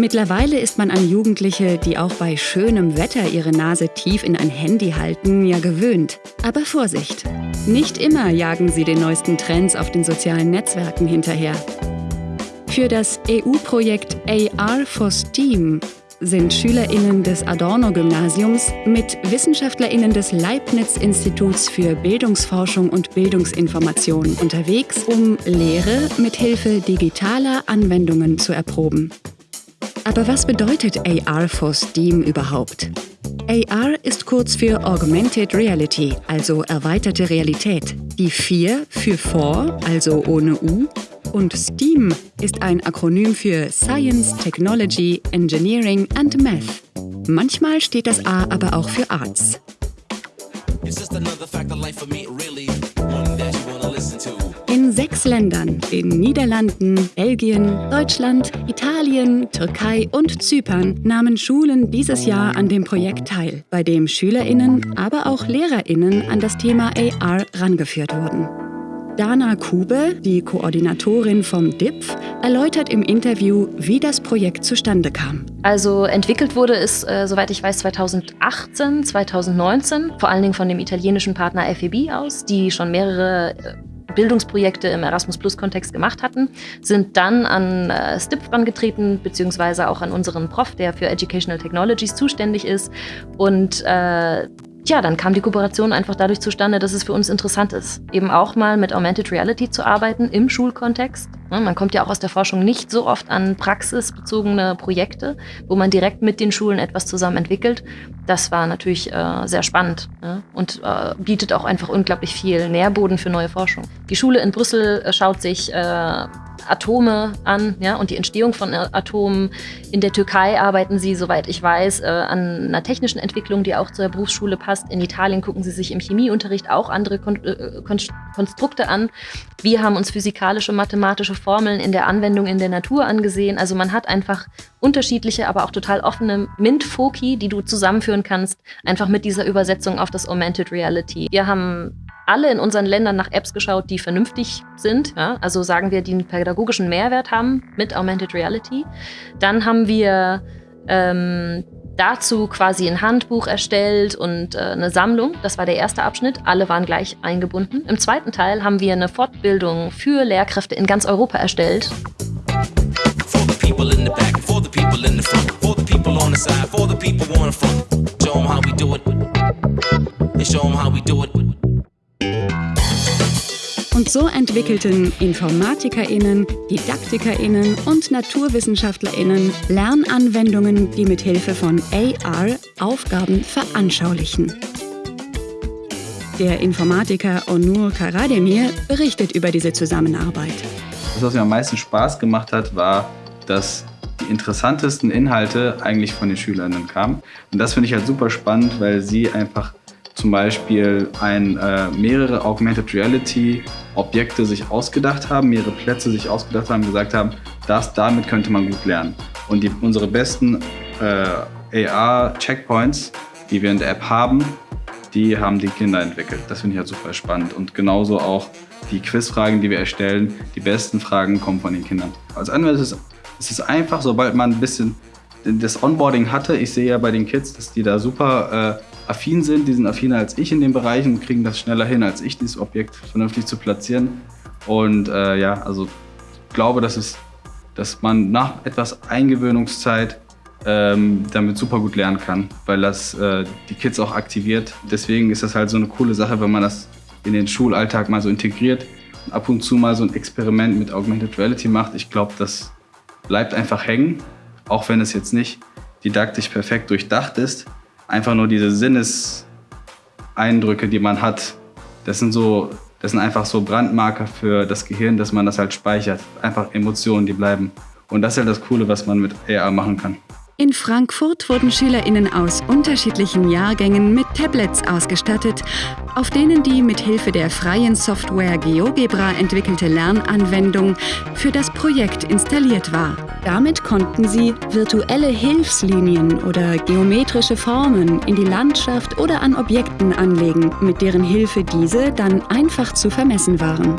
Mittlerweile ist man an Jugendliche, die auch bei schönem Wetter ihre Nase tief in ein Handy halten, ja gewöhnt. Aber Vorsicht! Nicht immer jagen sie den neuesten Trends auf den sozialen Netzwerken hinterher. Für das EU-Projekt AR for STEAM sind SchülerInnen des Adorno-Gymnasiums mit WissenschaftlerInnen des Leibniz-Instituts für Bildungsforschung und Bildungsinformation unterwegs, um Lehre mit Hilfe digitaler Anwendungen zu erproben. Aber was bedeutet AR for STEAM überhaupt? AR ist kurz für Augmented Reality, also erweiterte Realität. Die 4 für For, also ohne U, und STEAM ist ein Akronym für Science, Technology, Engineering and Math. Manchmal steht das A aber auch für Arts. Sechs Ländern, den Niederlanden, Belgien, Deutschland, Italien, Türkei und Zypern, nahmen Schulen dieses Jahr an dem Projekt teil, bei dem Schülerinnen, aber auch Lehrerinnen an das Thema AR rangeführt wurden. Dana Kube, die Koordinatorin vom DIPF, erläutert im Interview, wie das Projekt zustande kam. Also entwickelt wurde es, äh, soweit ich weiß, 2018, 2019, vor allen Dingen von dem italienischen Partner FEB aus, die schon mehrere äh, Bildungsprojekte im Erasmus Plus-Kontext gemacht hatten, sind dann an äh, STIP angetreten, beziehungsweise auch an unseren Prof, der für Educational Technologies zuständig ist. Und äh, ja, dann kam die Kooperation einfach dadurch zustande, dass es für uns interessant ist, eben auch mal mit Augmented Reality zu arbeiten im Schulkontext. Man kommt ja auch aus der Forschung nicht so oft an praxisbezogene Projekte, wo man direkt mit den Schulen etwas zusammen entwickelt. Das war natürlich äh, sehr spannend ja, und äh, bietet auch einfach unglaublich viel Nährboden für neue Forschung. Die Schule in Brüssel äh, schaut sich äh, Atome an ja, und die Entstehung von Atomen. In der Türkei arbeiten sie, soweit ich weiß, äh, an einer technischen Entwicklung, die auch zur Berufsschule passt. In Italien gucken sie sich im Chemieunterricht auch andere Kon äh, Konstrukte an. Wir haben uns physikalische, mathematische Formeln in der Anwendung in der Natur angesehen. Also man hat einfach unterschiedliche, aber auch total offene MINT-Foki, die du zusammenführen kannst, einfach mit dieser Übersetzung auf das Augmented Reality. Wir haben alle in unseren Ländern nach Apps geschaut, die vernünftig sind. Ja? Also sagen wir, die einen pädagogischen Mehrwert haben mit Augmented Reality. Dann haben wir ähm, dazu quasi ein Handbuch erstellt und äh, eine Sammlung. Das war der erste Abschnitt. Alle waren gleich eingebunden. Im zweiten Teil haben wir eine Fortbildung für Lehrkräfte in ganz Europa erstellt. Show them how we do it. So entwickelten InformatikerInnen, DidaktikerInnen und NaturwissenschaftlerInnen Lernanwendungen, die mit Hilfe von AR Aufgaben veranschaulichen. Der Informatiker Onur Karademir berichtet über diese Zusammenarbeit. Das, was mir am meisten Spaß gemacht hat, war, dass die interessantesten Inhalte eigentlich von den Schülerinnen kamen. Und das finde ich halt super spannend, weil sie einfach zum Beispiel ein, äh, mehrere Augmented Reality Objekte sich ausgedacht haben, mehrere Plätze sich ausgedacht haben, gesagt haben, das, damit könnte man gut lernen. Und die, unsere besten äh, AR-Checkpoints, die wir in der App haben, die haben die Kinder entwickelt. Das finde ich halt super spannend. Und genauso auch die Quizfragen, die wir erstellen, die besten Fragen kommen von den Kindern. Als es, ist es einfach, sobald man ein bisschen das Onboarding hatte, ich sehe ja bei den Kids, dass die da super äh, affin sind, die sind affiner als ich in den Bereichen und kriegen das schneller hin, als ich, dieses Objekt vernünftig zu platzieren. Und äh, ja, also ich glaube, dass, es, dass man nach etwas Eingewöhnungszeit ähm, damit super gut lernen kann, weil das äh, die Kids auch aktiviert. Deswegen ist das halt so eine coole Sache, wenn man das in den Schulalltag mal so integriert und ab und zu mal so ein Experiment mit Augmented Reality macht. Ich glaube, das bleibt einfach hängen, auch wenn es jetzt nicht didaktisch perfekt durchdacht ist einfach nur diese Sinneseindrücke, die man hat, das sind so, das sind einfach so Brandmarker für das Gehirn, dass man das halt speichert. Einfach Emotionen, die bleiben. Und das ist ja das Coole, was man mit AR machen kann. In Frankfurt wurden SchülerInnen aus unterschiedlichen Jahrgängen mit Tablets ausgestattet, auf denen die mit Hilfe der freien Software GeoGebra entwickelte Lernanwendung für das Projekt installiert war. Damit konnten sie virtuelle Hilfslinien oder geometrische Formen in die Landschaft oder an Objekten anlegen, mit deren Hilfe diese dann einfach zu vermessen waren.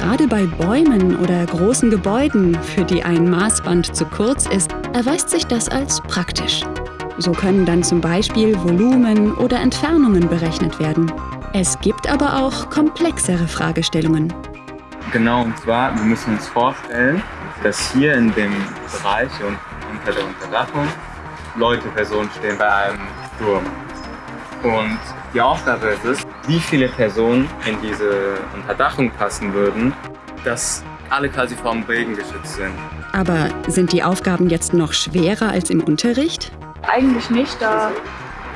Gerade bei Bäumen oder großen Gebäuden, für die ein Maßband zu kurz ist, erweist sich das als praktisch. So können dann zum Beispiel Volumen oder Entfernungen berechnet werden. Es gibt aber auch komplexere Fragestellungen. Genau, und zwar, wir müssen uns vorstellen, dass hier in dem Bereich und unter der Unterdachung Leute, Personen stehen bei einem Turm. Und die Aufgabe ist es, wie viele Personen in diese Unterdachung passen würden, dass alle quasi vom Regen geschützt sind. Aber sind die Aufgaben jetzt noch schwerer als im Unterricht? Eigentlich nicht, da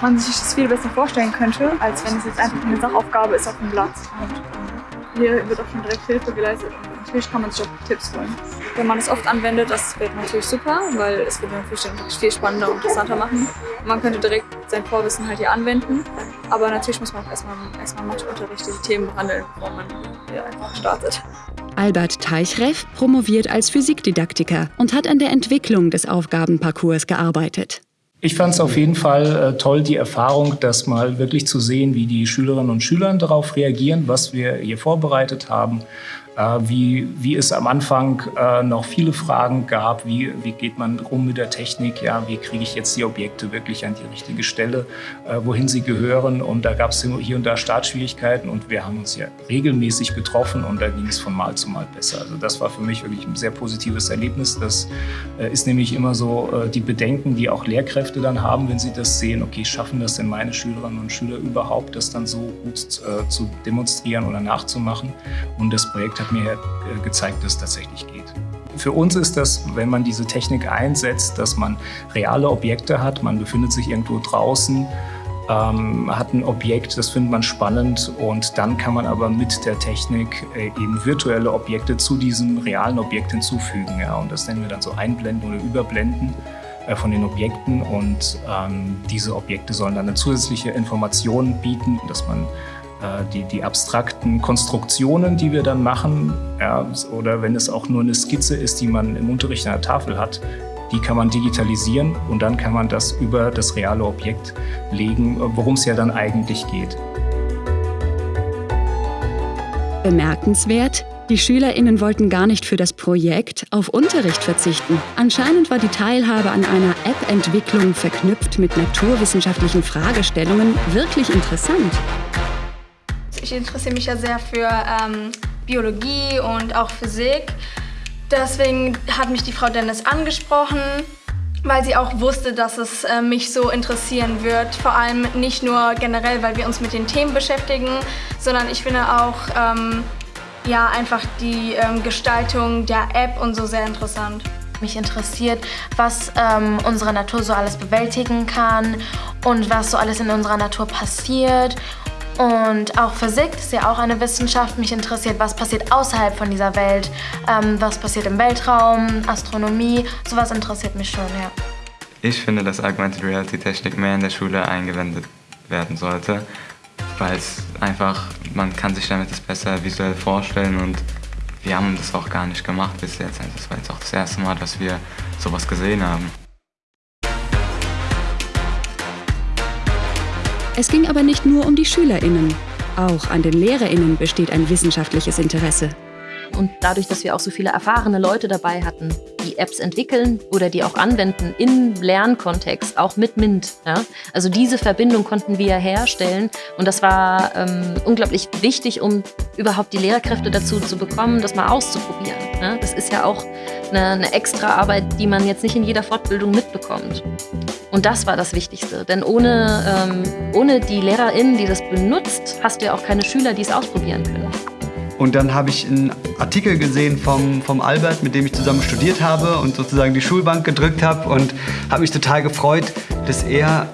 man sich das viel besser vorstellen könnte, als wenn es jetzt einfach eine Sachaufgabe ist auf dem Blatt. Und hier wird auch schon direkt Hilfe geleistet und natürlich kann man sich auch Tipps holen. Wenn man es oft anwendet, das wäre natürlich super, weil es würde natürlich viel spannender und interessanter machen. Und man könnte direkt sein Vorwissen halt hier anwenden. Aber natürlich muss man auch erstmal, erstmal Matheunterricht diese Themen behandeln, bevor man hier einfach startet. Albert Teichreff promoviert als Physikdidaktiker und hat an der Entwicklung des Aufgabenparcours gearbeitet. Ich fand es auf jeden Fall äh, toll, die Erfahrung, das mal wirklich zu sehen, wie die Schülerinnen und Schüler darauf reagieren, was wir hier vorbereitet haben wie, wie es am Anfang äh, noch viele Fragen gab, wie, wie geht man um mit der Technik, ja, wie kriege ich jetzt die Objekte wirklich an die richtige Stelle, äh, wohin sie gehören. Und da gab es hier und da Startschwierigkeiten und wir haben uns ja regelmäßig getroffen und da ging es von Mal zu Mal besser. Also das war für mich wirklich ein sehr positives Erlebnis. Das äh, ist nämlich immer so äh, die Bedenken, die auch Lehrkräfte dann haben, wenn sie das sehen, okay, schaffen das denn meine Schülerinnen und Schüler überhaupt, das dann so gut äh, zu demonstrieren oder nachzumachen. Und das Projekt hat mir äh, gezeigt, dass es tatsächlich geht. Für uns ist das, wenn man diese Technik einsetzt, dass man reale Objekte hat, man befindet sich irgendwo draußen, ähm, hat ein Objekt, das findet man spannend und dann kann man aber mit der Technik äh, eben virtuelle Objekte zu diesem realen Objekt hinzufügen. Ja, und das nennen wir dann so Einblenden oder Überblenden äh, von den Objekten und ähm, diese Objekte sollen dann eine zusätzliche Information bieten, dass man die, die abstrakten Konstruktionen, die wir dann machen, ja, oder wenn es auch nur eine Skizze ist, die man im Unterricht an der Tafel hat, die kann man digitalisieren und dann kann man das über das reale Objekt legen, worum es ja dann eigentlich geht. Bemerkenswert, die SchülerInnen wollten gar nicht für das Projekt auf Unterricht verzichten. Anscheinend war die Teilhabe an einer App-Entwicklung verknüpft mit naturwissenschaftlichen Fragestellungen wirklich interessant. Ich interessiere mich ja sehr für ähm, Biologie und auch Physik. Deswegen hat mich die Frau Dennis angesprochen, weil sie auch wusste, dass es äh, mich so interessieren wird. Vor allem nicht nur generell, weil wir uns mit den Themen beschäftigen, sondern ich finde auch ähm, ja, einfach die ähm, Gestaltung der App und so sehr interessant. Mich interessiert, was ähm, unsere Natur so alles bewältigen kann und was so alles in unserer Natur passiert und auch Physik ist ja auch eine Wissenschaft. Mich interessiert, was passiert außerhalb von dieser Welt, ähm, was passiert im Weltraum, Astronomie. Sowas interessiert mich schon, ja. Ich finde, dass Augmented Reality Technik mehr in der Schule eingewendet werden sollte, weil es einfach, man kann sich damit das besser visuell vorstellen und wir haben das auch gar nicht gemacht bis jetzt. Also das war jetzt auch das erste Mal, dass wir sowas gesehen haben. Es ging aber nicht nur um die SchülerInnen. Auch an den LehrerInnen besteht ein wissenschaftliches Interesse. Und dadurch, dass wir auch so viele erfahrene Leute dabei hatten, die Apps entwickeln oder die auch anwenden im Lernkontext, auch mit MINT. Ja? Also diese Verbindung konnten wir herstellen und das war ähm, unglaublich wichtig, um überhaupt die Lehrkräfte dazu zu bekommen, das mal auszuprobieren. Ja? Das ist ja auch eine, eine extra Arbeit, die man jetzt nicht in jeder Fortbildung mitbekommt. Und das war das Wichtigste, denn ohne, ähm, ohne die LehrerInnen, die das benutzt, hast du ja auch keine Schüler, die es ausprobieren können. Und dann habe ich einen Artikel gesehen vom, vom Albert, mit dem ich zusammen studiert habe und sozusagen die Schulbank gedrückt habe und habe mich total gefreut, dass er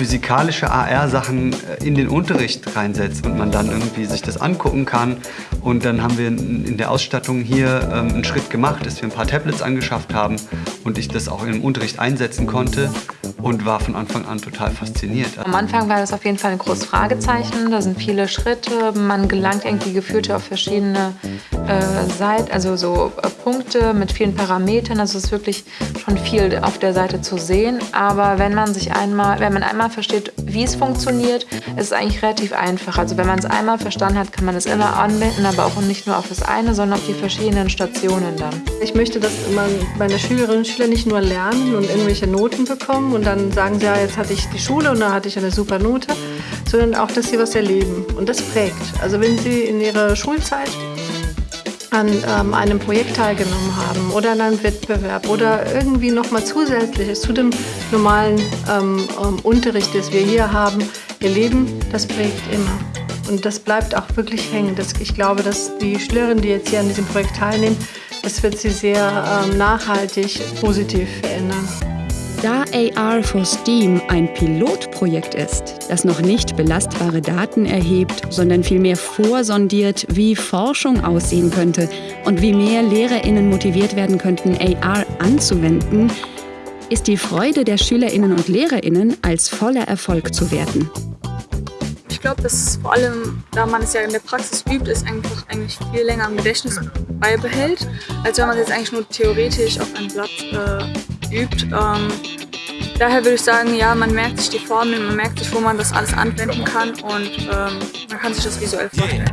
physikalische AR-Sachen äh, in den Unterricht reinsetzt und man dann irgendwie sich das angucken kann. Und dann haben wir in der Ausstattung hier ähm, einen Schritt gemacht, dass wir ein paar Tablets angeschafft haben und ich das auch im Unterricht einsetzen konnte und war von Anfang an total fasziniert. Am Anfang war das auf jeden Fall ein großes Fragezeichen. Da sind viele Schritte. Man gelangt irgendwie gefühlt auf verschiedene äh, Seiten, also so äh, Punkte mit vielen Parametern. Also es ist wirklich schon viel auf der Seite zu sehen. Aber wenn man sich einmal, wenn man einmal versteht, wie es funktioniert, ist es eigentlich relativ einfach. Also wenn man es einmal verstanden hat, kann man es immer anwenden, aber auch nicht nur auf das eine, sondern auf die verschiedenen Stationen dann. Ich möchte, dass man meine Schülerinnen und Schüler nicht nur lernen und irgendwelche Noten bekommen und dann sagen sie, ja, jetzt hatte ich die Schule und da hatte ich eine super Note, sondern auch, dass sie was erleben. Und das prägt. Also wenn sie in ihrer Schulzeit an ähm, einem Projekt teilgenommen haben oder an einem Wettbewerb oder irgendwie noch mal zusätzliches zu dem normalen ähm, ähm, Unterricht, das wir hier haben, ihr Leben, das prägt immer. Und das bleibt auch wirklich hängen. Das, ich glaube, dass die Schülerinnen, die jetzt hier an diesem Projekt teilnehmen, das wird sie sehr ähm, nachhaltig positiv verändern. Da AR for STEAM ein Pilotprojekt ist, das noch nicht belastbare Daten erhebt, sondern vielmehr vorsondiert, wie Forschung aussehen könnte und wie mehr Lehrerinnen motiviert werden könnten, AR anzuwenden, ist die Freude der Schülerinnen und Lehrerinnen als voller Erfolg zu werten. Ich glaube, dass vor allem, da man es ja in der Praxis übt, es einfach eigentlich viel länger im Gedächtnis beibehält, als wenn man es jetzt eigentlich nur theoretisch auf einem Blatt äh, übt. Ähm, daher würde ich sagen, ja, man merkt sich die Formeln, man merkt sich, wo man das alles anwenden kann und ähm, man kann sich das visuell vorstellen.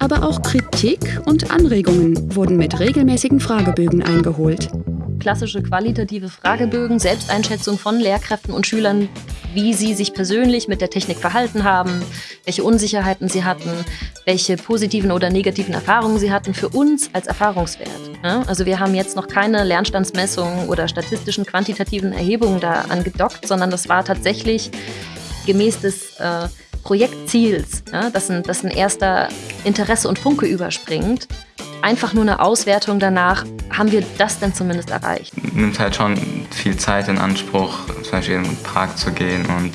Aber auch Kritik und Anregungen wurden mit regelmäßigen Fragebögen eingeholt klassische qualitative Fragebögen, Selbsteinschätzung von Lehrkräften und Schülern, wie sie sich persönlich mit der Technik verhalten haben, welche Unsicherheiten sie hatten, welche positiven oder negativen Erfahrungen sie hatten, für uns als Erfahrungswert. Also wir haben jetzt noch keine Lernstandsmessungen oder statistischen quantitativen Erhebungen da angedockt, sondern das war tatsächlich gemäß des äh, Projektziels, ja, dass, ein, dass ein erster Interesse und Funke überspringt, einfach nur eine Auswertung danach, haben wir das denn zumindest erreicht? Nimmt halt schon viel Zeit in Anspruch, zum Beispiel in den Park zu gehen und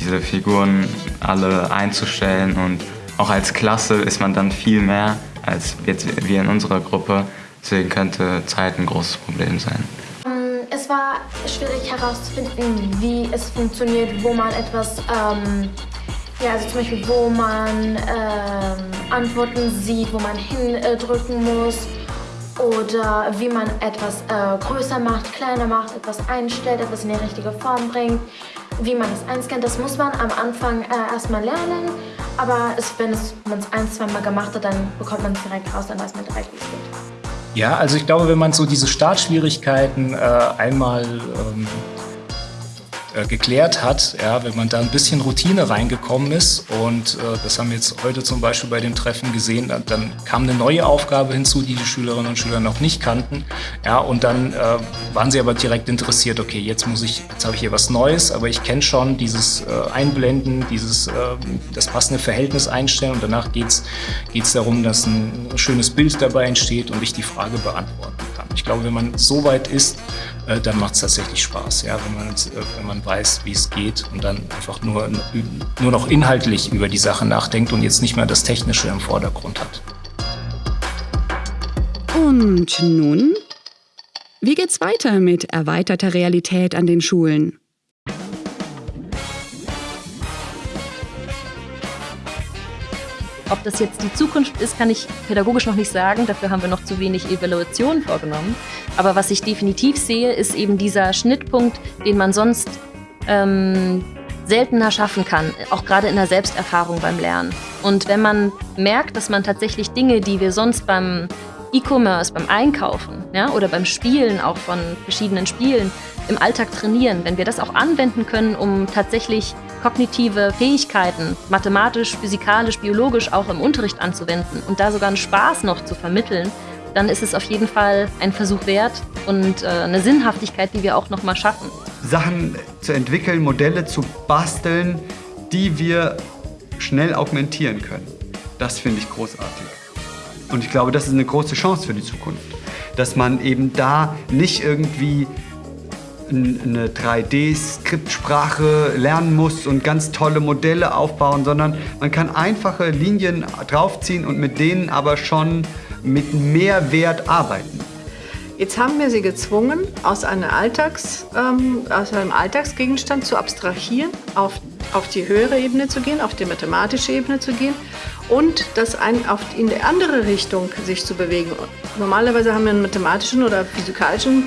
diese Figuren alle einzustellen und auch als Klasse ist man dann viel mehr als jetzt wir in unserer Gruppe. Deswegen könnte Zeit ein großes Problem sein. Ähm, es war schwierig herauszufinden, wie es funktioniert, wo man etwas ähm, ja, also zum Beispiel, wo man ähm, Antworten sieht, wo man hindrücken muss oder wie man etwas äh, größer macht, kleiner macht, etwas einstellt, etwas in die richtige Form bringt, wie man es einscannt. Das muss man am Anfang äh, erstmal lernen, aber es, wenn man es ein, zwei Mal gemacht hat, dann bekommt man es direkt raus, dann weiß man direkt, wie es geht. Ja, also ich glaube, wenn man so diese Startschwierigkeiten äh, einmal ähm, äh, geklärt hat, ja, wenn man da ein bisschen Routine reingekommen ist. Und äh, das haben wir jetzt heute zum Beispiel bei dem Treffen gesehen. Dann, dann, kam eine neue Aufgabe hinzu, die die Schülerinnen und Schüler noch nicht kannten. Ja, und dann äh, waren sie aber direkt interessiert, okay, jetzt muss ich, jetzt habe ich hier was Neues, aber ich kenne schon dieses äh, Einblenden, dieses ähm, das passende Verhältnis einstellen und danach geht es darum, dass ein schönes Bild dabei entsteht und ich die Frage beantworten kann. Ich glaube, wenn man so weit ist, äh, dann macht es tatsächlich Spaß, ja, wenn man, äh, wenn man weiß, wie es geht und dann einfach nur, nur noch inhaltlich über die Sache nachdenkt und jetzt nicht mehr das Technische im Vordergrund hat. Und nun? Wie geht's weiter mit erweiterter Realität an den Schulen? Ob das jetzt die Zukunft ist, kann ich pädagogisch noch nicht sagen. Dafür haben wir noch zu wenig Evaluationen vorgenommen. Aber was ich definitiv sehe, ist eben dieser Schnittpunkt, den man sonst ähm, seltener schaffen kann, auch gerade in der Selbsterfahrung beim Lernen. Und wenn man merkt, dass man tatsächlich Dinge, die wir sonst beim E-Commerce, beim Einkaufen ja, oder beim Spielen auch von verschiedenen Spielen im Alltag trainieren, wenn wir das auch anwenden können, um tatsächlich kognitive Fähigkeiten, mathematisch, physikalisch, biologisch auch im Unterricht anzuwenden und da sogar einen Spaß noch zu vermitteln, dann ist es auf jeden Fall ein Versuch wert und äh, eine Sinnhaftigkeit, die wir auch noch mal schaffen. Sachen zu entwickeln, Modelle zu basteln, die wir schnell augmentieren können. Das finde ich großartig. Und ich glaube, das ist eine große Chance für die Zukunft. Dass man eben da nicht irgendwie eine 3D-Skriptsprache lernen muss und ganz tolle Modelle aufbauen, sondern man kann einfache Linien draufziehen und mit denen aber schon mit Mehrwert arbeiten. Jetzt haben wir sie gezwungen, aus, Alltags, ähm, aus einem Alltagsgegenstand zu abstrahieren, auf, auf die höhere Ebene zu gehen, auf die mathematische Ebene zu gehen und das ein, auf, in die andere Richtung sich zu bewegen. Normalerweise haben wir einen mathematischen oder physikalischen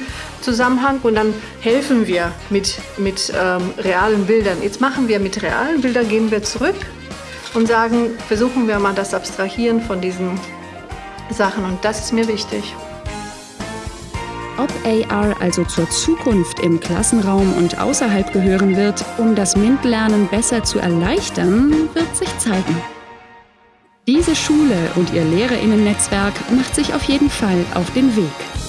Zusammenhang und dann helfen wir mit, mit ähm, realen Bildern. Jetzt machen wir mit realen Bildern, gehen wir zurück und sagen, versuchen wir mal das Abstrahieren von diesen Sachen und das ist mir wichtig. Ob AR also zur Zukunft im Klassenraum und außerhalb gehören wird, um das MINT-Lernen besser zu erleichtern, wird sich zeigen. Diese Schule und ihr Lehrerinnen-Netzwerk macht sich auf jeden Fall auf den Weg.